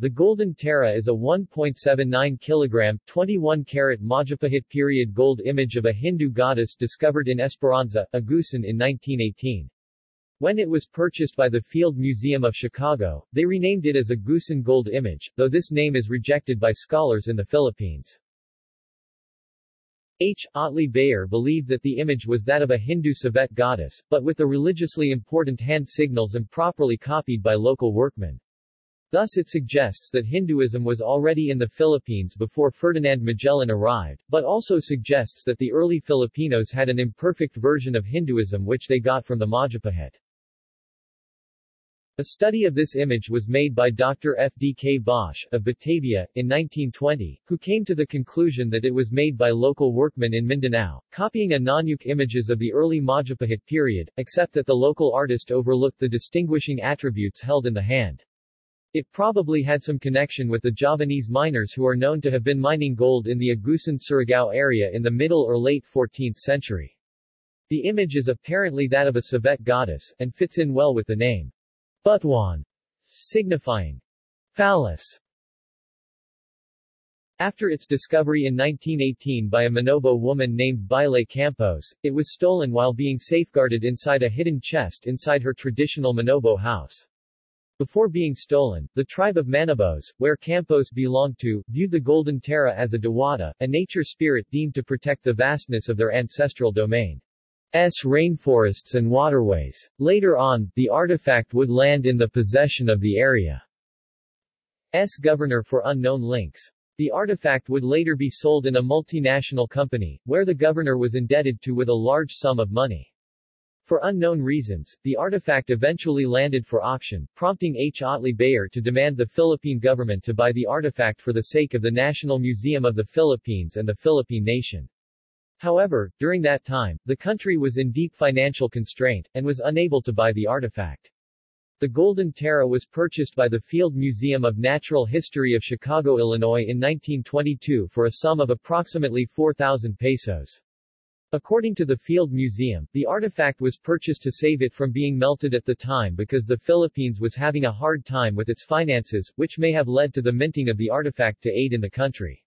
The Golden Tara is a 1.79 kilogram, 21 carat Majapahit period gold image of a Hindu goddess discovered in Esperanza, Agusan in 1918. When it was purchased by the Field Museum of Chicago, they renamed it as a Agusan Gold Image, though this name is rejected by scholars in the Philippines. H. Otley Beyer believed that the image was that of a Hindu Sivaite goddess, but with the religiously important hand signals improperly copied by local workmen. Thus it suggests that Hinduism was already in the Philippines before Ferdinand Magellan arrived, but also suggests that the early Filipinos had an imperfect version of Hinduism which they got from the Majapahit. A study of this image was made by Dr. F. D. K. Bosch, of Batavia, in 1920, who came to the conclusion that it was made by local workmen in Mindanao, copying Ngandjuk images of the early Majapahit period, except that the local artist overlooked the distinguishing attributes held in the hand. It probably had some connection with the Javanese miners who are known to have been mining gold in the Agusan Surigao area in the middle or late 14th century. The image is apparently that of a Sivaite goddess, and fits in well with the name. Butuan, signifying phallus. After its discovery in 1918 by a Manobo woman named Baile Campos, it was stolen while being safeguarded inside a hidden chest inside her traditional Manobo house. Before being stolen, the tribe of Manobos, where Campos belonged to, viewed the Golden Tara as a Dewata, a nature spirit deemed to protect the vastness of their ancestral domain. S rainforests and waterways. Later on, the artifact would land in the possession of the area's governor for unknown links. The artifact would later be sold in a multinational company, where the governor was indebted to with a large sum of money. For unknown reasons, the artifact eventually landed for auction, prompting H. Otley Beyer to demand the Philippine government to buy the artifact for the sake of the National Museum of the Philippines and the Philippine nation. However, during that time, the country was in deep financial constraint, and was unable to buy the artifact. The Golden Tara was purchased by the Field Museum of Natural History of Chicago, Illinois in 1922 for a sum of approximately 4,000 pesos. According to the Field Museum, the artifact was purchased to save it from being melted at the time because the Philippines was having a hard time with its finances, which may have led to the minting of the artifact to aid in the country.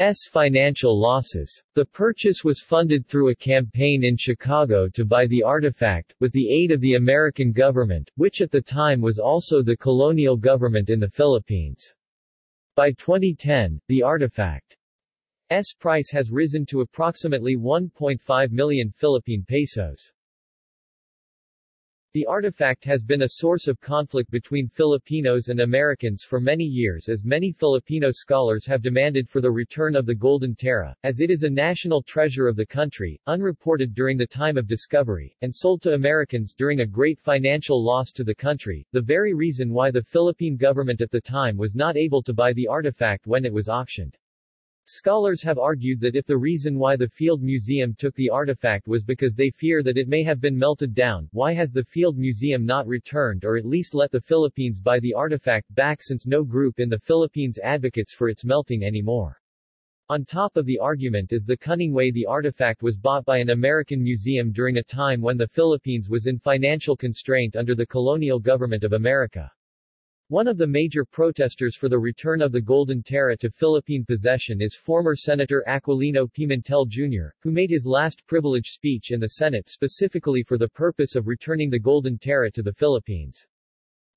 S financial losses. The purchase was funded through a campaign in Chicago to buy the artifact, with the aid of the American government, which at the time was also the colonial government in the Philippines. By 2010, the artifact's price has risen to approximately 1.5 million Philippine pesos. The artifact has been a source of conflict between Filipinos and Americans for many years as many Filipino scholars have demanded for the return of the Golden Tara, as it is a national treasure of the country, unreported during the time of discovery, and sold to Americans during a great financial loss to the country, the very reason why the Philippine government at the time was not able to buy the artifact when it was auctioned. Scholars have argued that if the reason why the Field Museum took the artifact was because they fear that it may have been melted down, why has the Field Museum not returned or at least let the Philippines buy the artifact back since no group in the Philippines advocates for its melting anymore? On top of the argument is the cunning way the artifact was bought by an American museum during a time when the Philippines was in financial constraint under the colonial government of America. One of the major protesters for the return of the Golden Tara to Philippine possession is former Senator Aquilino Pimentel Jr., who made his last privilege speech in the Senate specifically for the purpose of returning the Golden Tara to the Philippines.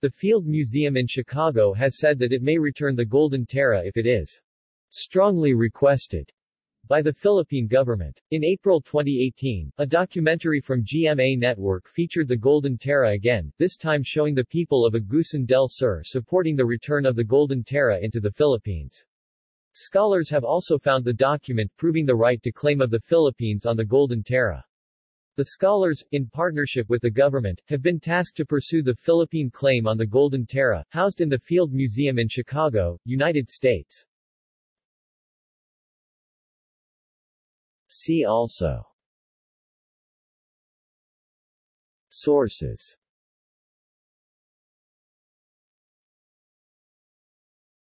The Field Museum in Chicago has said that it may return the Golden Tara if it is strongly requested by the Philippine government. In April 2018, a documentary from GMA Network featured the Golden Tara again, this time showing the people of Agusan del Sur supporting the return of the Golden Tara into the Philippines. Scholars have also found the document proving the right to claim of the Philippines on the Golden Tara. The scholars, in partnership with the government, have been tasked to pursue the Philippine claim on the Golden Tara, housed in the Field Museum in Chicago, United States. See also. Sources